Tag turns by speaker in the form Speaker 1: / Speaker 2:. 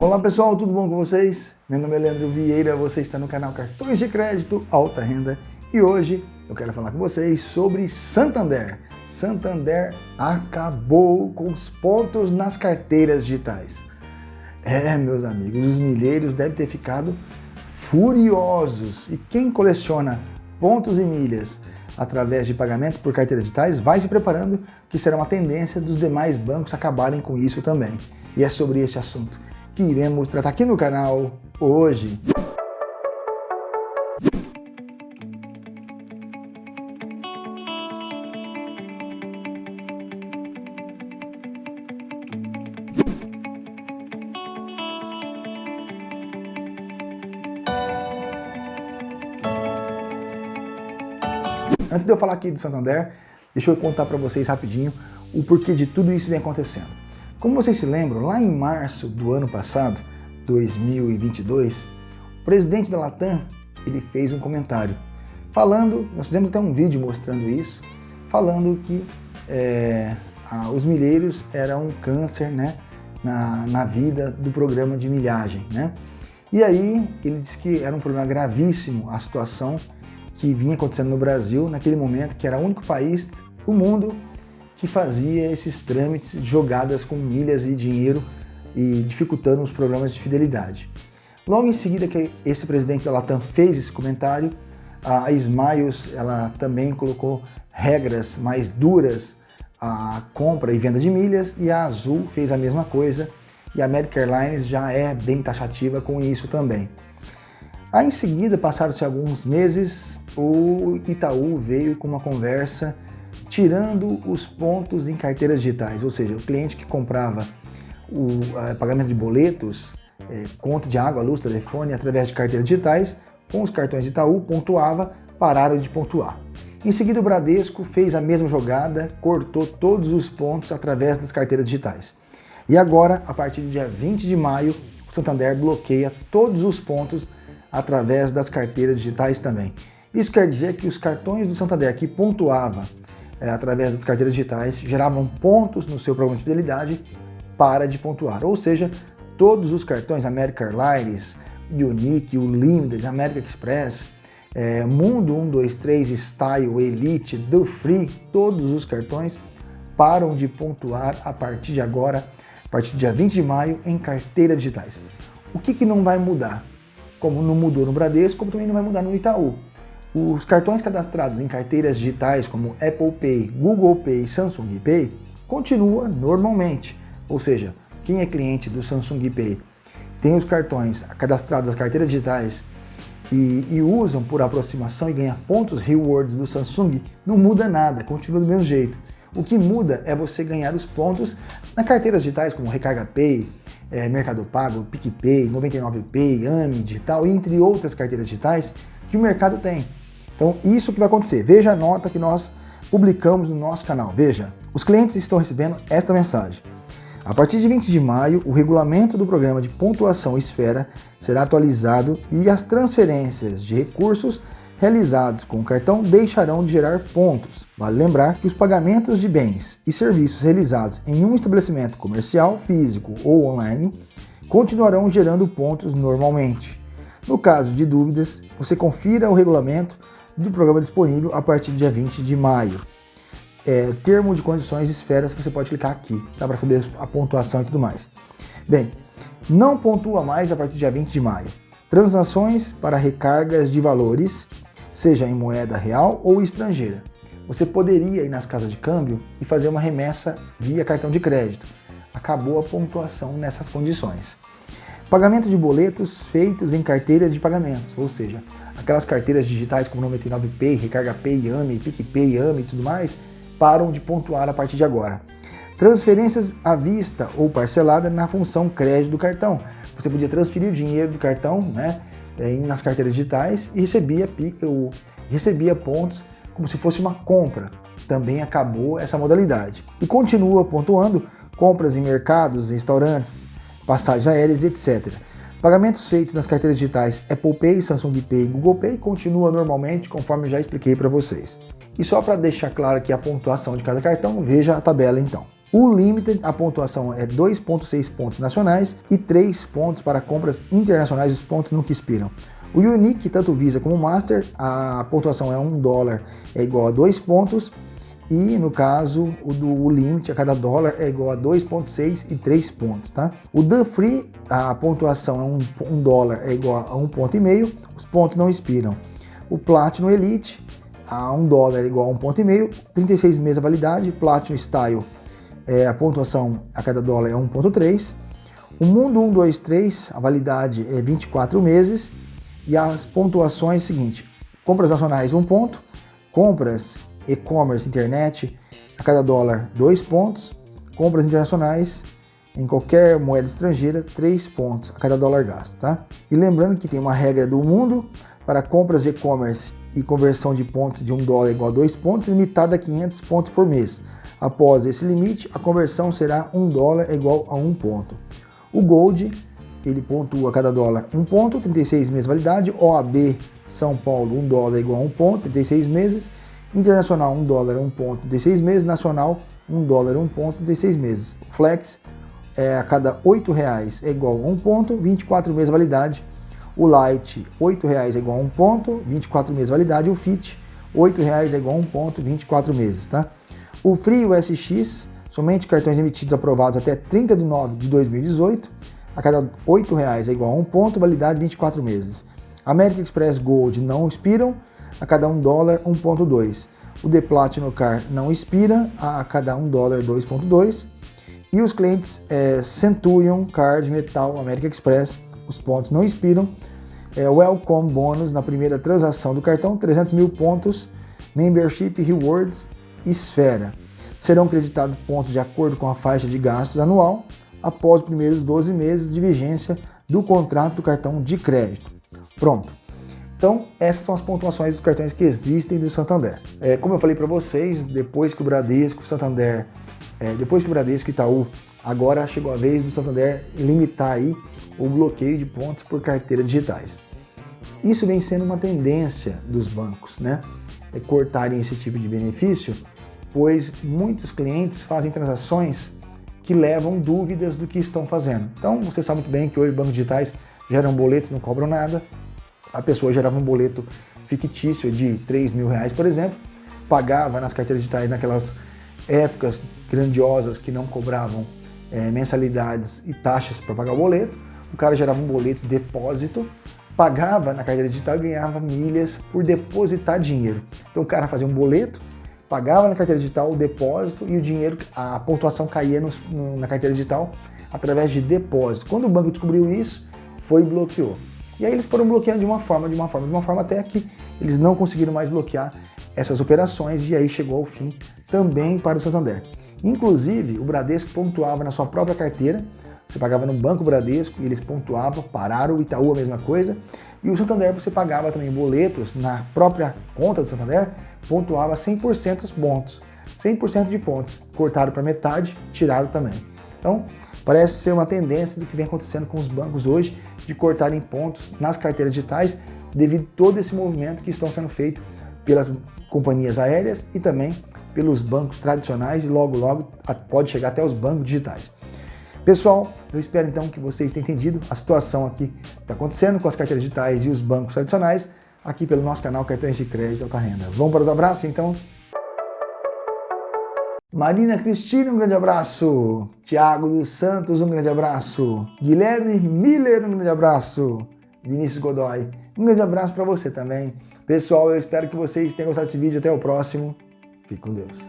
Speaker 1: Olá pessoal, tudo bom com vocês? Meu nome é Leandro Vieira, você está no canal Cartões de Crédito Alta Renda e hoje eu quero falar com vocês sobre Santander. Santander acabou com os pontos nas carteiras digitais. É, meus amigos, os milheiros devem ter ficado furiosos e quem coleciona pontos e milhas através de pagamento por carteiras digitais vai se preparando que será uma tendência dos demais bancos acabarem com isso também. E é sobre este assunto que iremos tratar aqui no canal hoje. Antes de eu falar aqui do Santander, deixa eu contar para vocês rapidinho o porquê de tudo isso vem acontecendo. Como vocês se lembram, lá em março do ano passado, 2022, o presidente da Latam ele fez um comentário falando, nós fizemos até um vídeo mostrando isso, falando que é, a, os milheiros eram um câncer né, na, na vida do programa de milhagem. Né? E aí ele disse que era um problema gravíssimo a situação que vinha acontecendo no Brasil naquele momento, que era o único país do mundo que fazia esses trâmites jogadas com milhas e dinheiro e dificultando os programas de fidelidade. Logo em seguida que esse presidente da Latam fez esse comentário, a Smiles ela também colocou regras mais duras à compra e venda de milhas e a Azul fez a mesma coisa e a American Airlines já é bem taxativa com isso também. Aí em seguida, passaram-se alguns meses, o Itaú veio com uma conversa tirando os pontos em carteiras digitais, ou seja, o cliente que comprava o pagamento de boletos, é, conta de água, luz, telefone, através de carteiras digitais, com os cartões de Itaú, pontuava, pararam de pontuar. Em seguida, o Bradesco fez a mesma jogada, cortou todos os pontos através das carteiras digitais. E agora, a partir do dia 20 de maio, o Santander bloqueia todos os pontos através das carteiras digitais também. Isso quer dizer que os cartões do Santander que pontuava é, através das carteiras digitais, geravam pontos no seu programa de fidelidade para de pontuar. Ou seja, todos os cartões American Airlines, Unique, o Limited, American Express, é, Mundo 123, Style, Elite, Do Free, todos os cartões param de pontuar a partir de agora, a partir do dia 20 de maio, em carteiras digitais. O que, que não vai mudar? Como não mudou no Bradesco, como também não vai mudar no Itaú. Os cartões cadastrados em carteiras digitais como Apple Pay, Google Pay e Samsung Pay continua normalmente, ou seja, quem é cliente do Samsung Pay tem os cartões cadastrados nas carteiras digitais e, e, usam por aproximação e ganha pontos rewards do Samsung, não muda nada, continua do mesmo jeito. O que muda é você ganhar os pontos na carteiras digitais como Recarga Pay, é, Mercado Pago, PicPay, 99Pay, AMI Digital, entre outras carteiras digitais que o mercado tem. Então isso que vai acontecer. Veja a nota que nós publicamos no nosso canal. Veja, os clientes estão recebendo esta mensagem. A partir de 20 de maio, o regulamento do programa de pontuação Esfera será atualizado e as transferências de recursos realizados com o cartão deixarão de gerar pontos. Vale lembrar que os pagamentos de bens e serviços realizados em um estabelecimento comercial, físico ou online continuarão gerando pontos normalmente. No caso de dúvidas, você confira o regulamento do programa disponível a partir do dia 20 de maio. É, termo de condições esferas, você pode clicar aqui, dá para saber a pontuação e tudo mais. Bem, não pontua mais a partir do dia 20 de maio. Transações para recargas de valores, seja em moeda real ou estrangeira. Você poderia ir nas casas de câmbio e fazer uma remessa via cartão de crédito. Acabou a pontuação nessas condições. Pagamento de boletos feitos em carteira de pagamentos, ou seja, aquelas carteiras digitais como 99Pay, Recarga Pay, AMI, PicPay, AMI e tudo mais, param de pontuar a partir de agora. Transferências à vista ou parcelada na função crédito do cartão. Você podia transferir o dinheiro do cartão né, nas carteiras digitais e recebia, recebia pontos como se fosse uma compra. Também acabou essa modalidade. E continua pontuando compras em mercados, restaurantes, passagens aéreas, etc. Pagamentos feitos nas carteiras digitais Apple Pay, Samsung Pay e Google Pay continua normalmente, conforme já expliquei para vocês. E só para deixar claro aqui a pontuação de cada cartão, veja a tabela então. O Limited, a pontuação é 2,6 pontos nacionais e 3 pontos para compras internacionais, os pontos nunca expiram. O Unique, tanto Visa como Master, a pontuação é 1 dólar é igual a 2 pontos e no caso o do o limite a cada dólar é igual a 2.6 e 3 pontos, tá? O The Free, a pontuação é 1 um, um dólar é igual a 1 ponto e meio, os pontos não expiram. O Platinum Elite, a 1 dólar é igual a 1 ponto e meio, 36 meses a validade, Platinum Style, é, a pontuação a cada dólar é 1.3. O Mundo 123, a validade é 24 meses e as pontuações é seguinte, compras nacionais 1 ponto, compras e-commerce, internet, a cada dólar 2 pontos, compras internacionais em qualquer moeda estrangeira 3 pontos a cada dólar gasto, tá? E lembrando que tem uma regra do mundo para compras e-commerce e conversão de pontos de 1 dólar igual a 2 pontos, limitada a 500 pontos por mês. Após esse limite, a conversão será 1 dólar igual a 1 ponto. O Gold, ele pontua a cada dólar 1 ponto, 36 meses de validade. OAB São Paulo, 1 dólar igual a 1 ponto, 36 meses. Internacional, 1 dólar, 1 ponto, de 6 meses. Nacional, 1 dólar, 1 ponto, de 6 meses. Flex, é, a cada 8 reais é igual a 1 ponto, 24 meses validade. O Light, 8 reais é igual a 1 ponto, 24 meses validade. O Fit, 8 reais é igual a 1 ponto, 24 meses, tá? O Free USX, somente cartões emitidos aprovados até 30 de nove de 2018, a cada 8 reais é igual a 1 ponto, validade 24 meses. American Express Gold não expiram, a cada 1 dólar 1.2. O The Platinum Car não expira, a cada 1 dólar 2.2. E os clientes é, Centurion, Card, Metal, American Express, os pontos não expiram. É, welcome Bônus na primeira transação do cartão, 300 mil pontos. Membership Rewards, Esfera. Serão creditados pontos de acordo com a faixa de gastos anual após os primeiros 12 meses de vigência do contrato do cartão de crédito. Pronto. Então, essas são as pontuações dos cartões que existem do Santander. É, como eu falei para vocês, depois que o Bradesco, o Santander, é, depois que o Bradesco e Itaú, agora chegou a vez do Santander limitar aí o bloqueio de pontos por carteiras digitais. Isso vem sendo uma tendência dos bancos, né? É cortarem esse tipo de benefício, pois muitos clientes fazem transações que levam dúvidas do que estão fazendo. Então, você sabe muito bem que hoje bancos digitais geram boletos, não cobram nada, a pessoa gerava um boleto fictício de 3 mil reais, por exemplo, pagava nas carteiras digitais naquelas épocas grandiosas que não cobravam é, mensalidades e taxas para pagar o boleto, o cara gerava um boleto de depósito, pagava na carteira digital e ganhava milhas por depositar dinheiro. Então o cara fazia um boleto, pagava na carteira digital o depósito e o dinheiro, a pontuação caía no, na carteira digital através de depósito. Quando o banco descobriu isso, foi e bloqueou. E aí eles foram bloqueando de uma forma, de uma forma, de uma forma, até que eles não conseguiram mais bloquear essas operações e aí chegou ao fim também para o Santander. Inclusive, o Bradesco pontuava na sua própria carteira, você pagava no Banco Bradesco e eles pontuavam, pararam, o Itaú a mesma coisa, e o Santander você pagava também boletos na própria conta do Santander, pontuava 100% dos pontos, 100% de pontos, cortaram para metade, tiraram também. Então, parece ser uma tendência do que vem acontecendo com os bancos hoje, de cortarem pontos nas carteiras digitais devido a todo esse movimento que estão sendo feito pelas companhias aéreas e também pelos bancos tradicionais e logo logo pode chegar até os bancos digitais. Pessoal, eu espero então que vocês tenham entendido a situação aqui que está acontecendo com as carteiras digitais e os bancos tradicionais aqui pelo nosso canal Cartões de Crédito Alta Renda. Vamos para os abraços então? Marina Cristina, um grande abraço. Tiago dos Santos, um grande abraço. Guilherme Miller, um grande abraço. Vinícius Godoy, um grande abraço para você também. Pessoal, eu espero que vocês tenham gostado desse vídeo. Até o próximo. Fique com Deus.